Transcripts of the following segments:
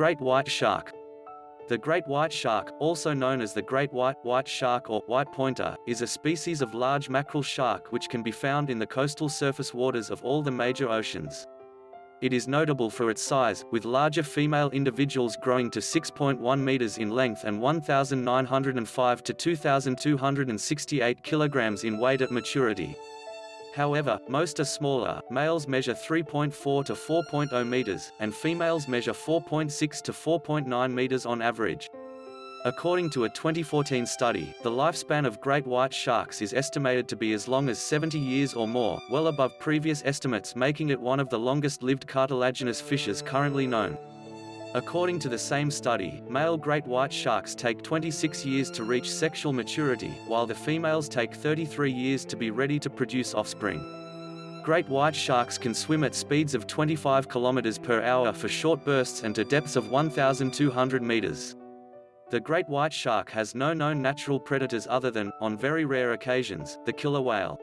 Great white shark. The great white shark, also known as the great white, white shark or white pointer, is a species of large mackerel shark which can be found in the coastal surface waters of all the major oceans. It is notable for its size, with larger female individuals growing to 6.1 meters in length and 1,905 to 2,268 kilograms in weight at maturity. However, most are smaller, males measure 3.4 to 4.0 meters, and females measure 4.6 to 4.9 meters on average. According to a 2014 study, the lifespan of great white sharks is estimated to be as long as 70 years or more, well above previous estimates making it one of the longest-lived cartilaginous fishes currently known. According to the same study, male great white sharks take 26 years to reach sexual maturity, while the females take 33 years to be ready to produce offspring. Great white sharks can swim at speeds of 25 km per hour for short bursts and to depths of 1,200 meters. The great white shark has no known natural predators other than, on very rare occasions, the killer whale.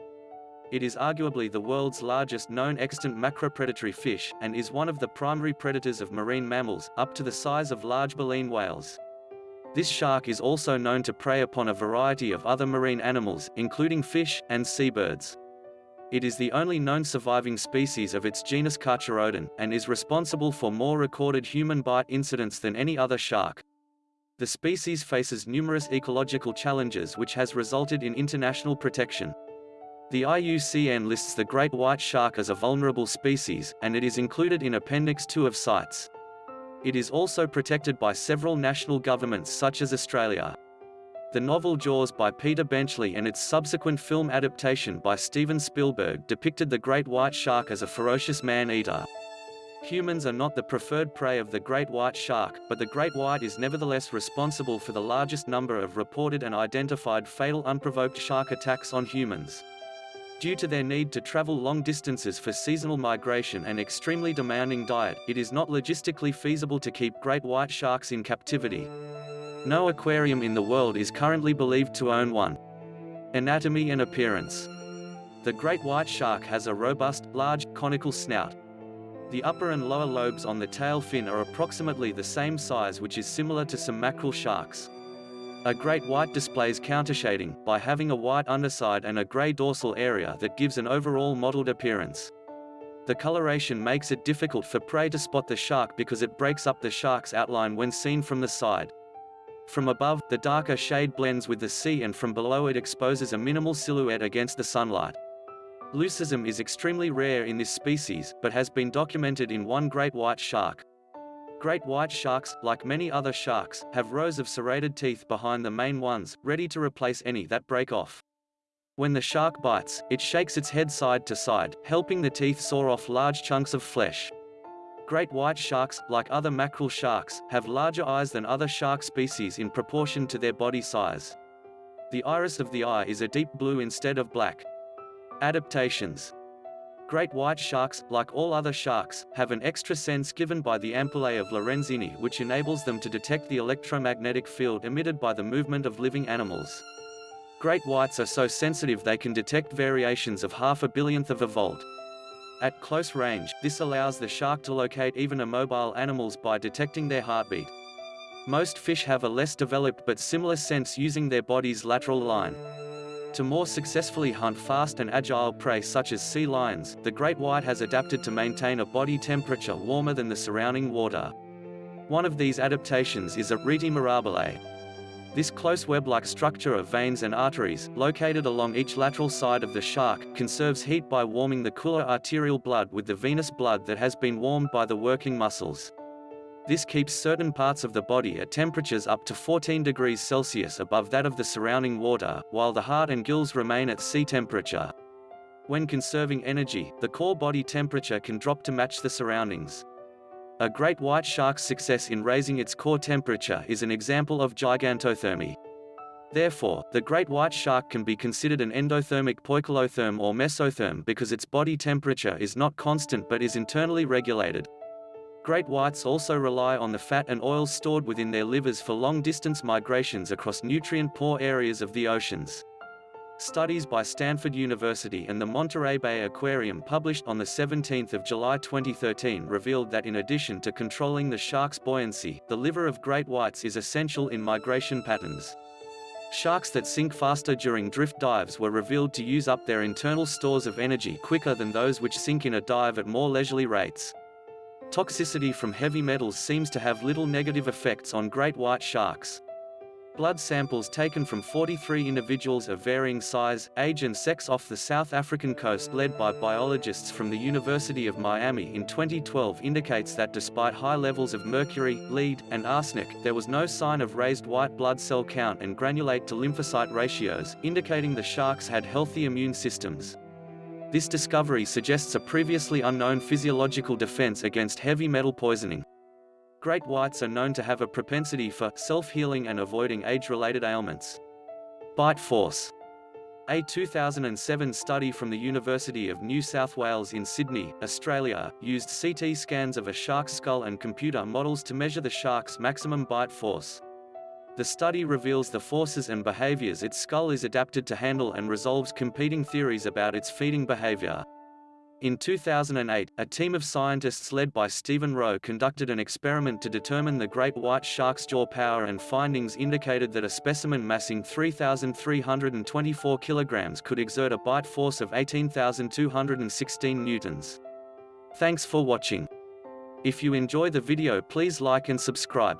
It is arguably the world's largest known extant macropredatory fish, and is one of the primary predators of marine mammals, up to the size of large baleen whales. This shark is also known to prey upon a variety of other marine animals, including fish, and seabirds. It is the only known surviving species of its genus Carcharodon, and is responsible for more recorded human bite incidents than any other shark. The species faces numerous ecological challenges which has resulted in international protection. The IUCN lists the great white shark as a vulnerable species, and it is included in Appendix 2 of CITES. It is also protected by several national governments such as Australia. The novel Jaws by Peter Benchley and its subsequent film adaptation by Steven Spielberg depicted the great white shark as a ferocious man-eater. Humans are not the preferred prey of the great white shark, but the great white is nevertheless responsible for the largest number of reported and identified fatal unprovoked shark attacks on humans. Due to their need to travel long distances for seasonal migration and extremely demanding diet, it is not logistically feasible to keep great white sharks in captivity. No aquarium in the world is currently believed to own one. Anatomy and appearance. The great white shark has a robust, large, conical snout. The upper and lower lobes on the tail fin are approximately the same size which is similar to some mackerel sharks. A great white displays countershading, by having a white underside and a grey dorsal area that gives an overall mottled appearance. The coloration makes it difficult for prey to spot the shark because it breaks up the shark's outline when seen from the side. From above, the darker shade blends with the sea and from below it exposes a minimal silhouette against the sunlight. Leucism is extremely rare in this species, but has been documented in one great white shark. Great white sharks, like many other sharks, have rows of serrated teeth behind the main ones, ready to replace any that break off. When the shark bites, it shakes its head side to side, helping the teeth saw off large chunks of flesh. Great white sharks, like other mackerel sharks, have larger eyes than other shark species in proportion to their body size. The iris of the eye is a deep blue instead of black. Adaptations Great white sharks, like all other sharks, have an extra sense given by the ampullae of Lorenzini which enables them to detect the electromagnetic field emitted by the movement of living animals. Great whites are so sensitive they can detect variations of half a billionth of a volt. At close range, this allows the shark to locate even immobile animals by detecting their heartbeat. Most fish have a less developed but similar sense using their body's lateral line. To more successfully hunt fast and agile prey such as sea lions, the great white has adapted to maintain a body temperature warmer than the surrounding water. One of these adaptations is a rete mirabile. This close web-like structure of veins and arteries, located along each lateral side of the shark, conserves heat by warming the cooler arterial blood with the venous blood that has been warmed by the working muscles. This keeps certain parts of the body at temperatures up to 14 degrees Celsius above that of the surrounding water, while the heart and gills remain at sea temperature. When conserving energy, the core body temperature can drop to match the surroundings. A great white shark's success in raising its core temperature is an example of gigantothermy. Therefore, the great white shark can be considered an endothermic poikilotherm or mesotherm because its body temperature is not constant but is internally regulated. Great whites also rely on the fat and oils stored within their livers for long-distance migrations across nutrient-poor areas of the oceans. Studies by Stanford University and the Monterey Bay Aquarium published on 17 July 2013 revealed that in addition to controlling the shark's buoyancy, the liver of great whites is essential in migration patterns. Sharks that sink faster during drift dives were revealed to use up their internal stores of energy quicker than those which sink in a dive at more leisurely rates. Toxicity from heavy metals seems to have little negative effects on great white sharks. Blood samples taken from 43 individuals of varying size, age and sex off the South African coast led by biologists from the University of Miami in 2012 indicates that despite high levels of mercury, lead, and arsenic, there was no sign of raised white blood cell count and granulocyte to lymphocyte ratios, indicating the sharks had healthy immune systems. This discovery suggests a previously unknown physiological defense against heavy metal poisoning. Great whites are known to have a propensity for self-healing and avoiding age-related ailments. Bite force. A 2007 study from the University of New South Wales in Sydney, Australia, used CT scans of a shark's skull and computer models to measure the shark's maximum bite force. The study reveals the forces and behaviors its skull is adapted to handle and resolves competing theories about its feeding behavior. In 2008, a team of scientists led by Stephen Wroe conducted an experiment to determine the great white shark's jaw power and findings indicated that a specimen massing 3,324 kilograms could exert a bite force of 18,216 newtons. Thanks for watching. If you enjoy the video please like and subscribe.